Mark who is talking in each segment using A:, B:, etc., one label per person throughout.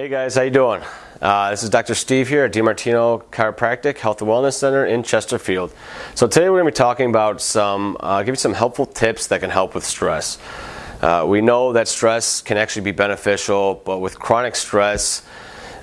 A: Hey guys, how you doing? Uh, this is Dr. Steve here at DiMartino Chiropractic Health and Wellness Center in Chesterfield. So today we're going to be talking about some, uh, give you some helpful tips that can help with stress. Uh, we know that stress can actually be beneficial, but with chronic stress,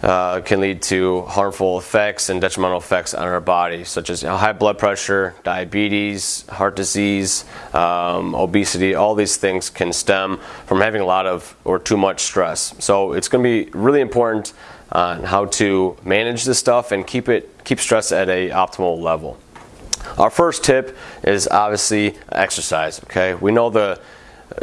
A: uh, can lead to harmful effects and detrimental effects on our body, such as high blood pressure, diabetes, heart disease, um, obesity. All these things can stem from having a lot of or too much stress. So it's going to be really important on how to manage this stuff and keep it keep stress at a optimal level. Our first tip is obviously exercise. Okay, we know the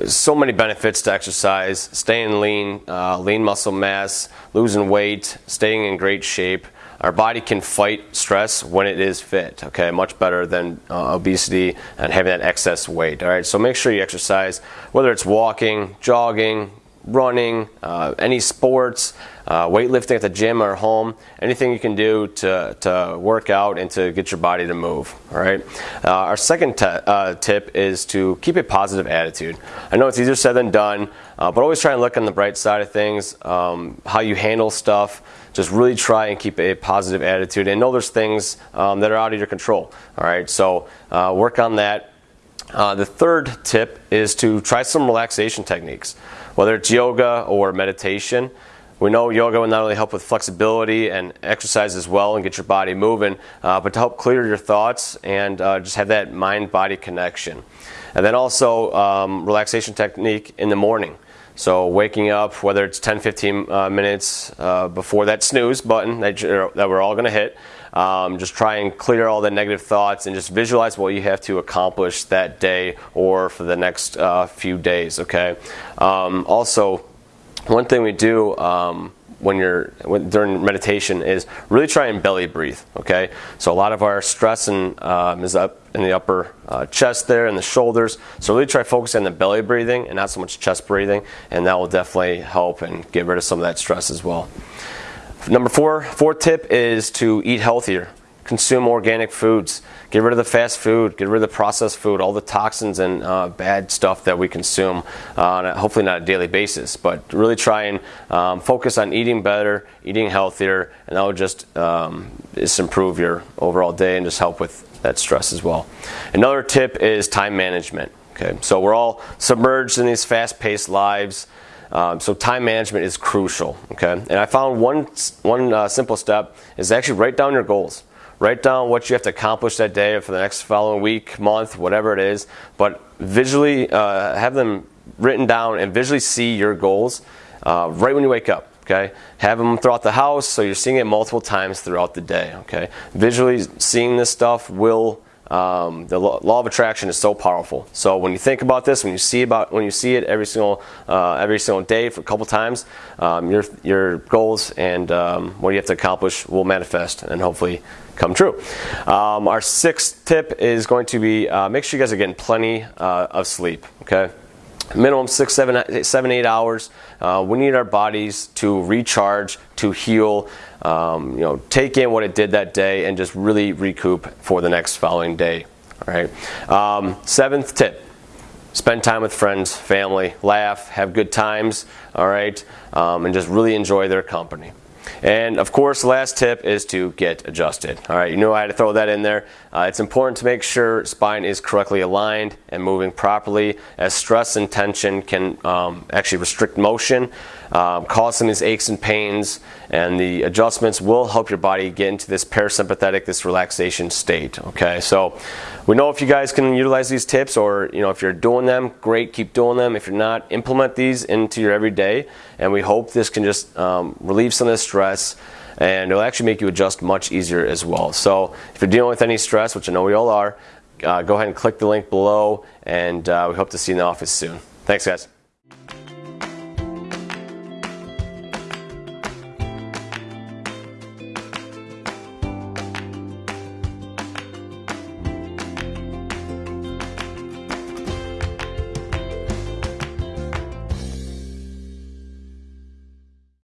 A: so many benefits to exercise staying lean uh, lean muscle mass losing weight staying in great shape. Our body can fight stress when it is fit okay? Much better than uh, obesity and having that excess weight all right? So make sure you exercise whether it's walking jogging running, uh, any sports, uh, weightlifting at the gym or home, anything you can do to, to work out and to get your body to move. All right. Uh, our second uh, tip is to keep a positive attitude. I know it's easier said than done, uh, but always try and look on the bright side of things, um, how you handle stuff. Just really try and keep a positive attitude and know there's things um, that are out of your control. All right. So uh, work on that. The third tip is to try some relaxation techniques whether it's yoga or meditation. We know yoga will not only help with flexibility and exercise as well and get your body moving, uh, but to help clear your thoughts and uh, just have that mind body connection. And then also um, relaxation technique in the morning. So waking up, whether it's 10, 15 uh, minutes uh, before that snooze button that, that we're all going to hit, um, just try and clear all the negative thoughts and just visualize what you have to accomplish that day or for the next uh, few days. Okay. Um, also, one thing we do. Um, when you're when, during meditation is really try and belly breathe. Okay, so a lot of our stress and um, is up in the upper uh, chest there and the shoulders. So really try focusing on the belly breathing and not so much chest breathing, and that will definitely help and get rid of some of that stress as well. Number four, fourth tip is to eat healthier. Consume organic foods. Get rid of the fast food. Get rid of the processed food. All the toxins and uh, bad stuff that we consume. Uh, hopefully not a daily basis, but really try and um, focus on eating better, eating healthier, and that will just um, just improve your overall day and just help with that stress as well. Another tip is time management. Okay, so we're all submerged in these fast-paced lives. Um, so time management is crucial. Okay, and I found one one uh, simple step is actually write down your goals. Write down what you have to accomplish that day or for the next following week, month, whatever it is. But visually uh, have them written down and visually see your goals uh, right when you wake up. Okay, have them throughout the house so you're seeing it multiple times throughout the day. Okay, visually seeing this stuff will um, the law of attraction is so powerful. So when you think about this, when you see about when you see it every single uh, every single day for a couple times, um, your your goals and um, what you have to accomplish will manifest and hopefully come true. Um, our sixth tip is going to be uh, make sure you guys are getting plenty uh, of sleep. Okay minimum six, seven, seven, eight hours. Uh, we need our bodies to recharge, to heal, um, you know, take in what it did that day, and just really recoup for the next following day. All right. Um, seventh tip: spend time with friends, family, laugh, have good times. All right, um, and just really enjoy their company. And of course, last tip is to get adjusted. All right, you know I had to throw that in there. Uh, it's important to make sure spine is correctly aligned and moving properly, as stress and tension can um, actually restrict motion, um, cause some of these aches and pains, and the adjustments will help your body get into this parasympathetic, this relaxation state. Okay, so we know if you guys can utilize these tips, or you know if you're doing them, great, keep doing them. If you're not, implement these into your everyday, and we hope this can just um, relieve some of the stress and it'll actually make you adjust much easier as well. So if you're dealing with any stress, which I know we all are, uh, go ahead and click the link below, and uh, we hope to see you in the office soon. Thanks, guys.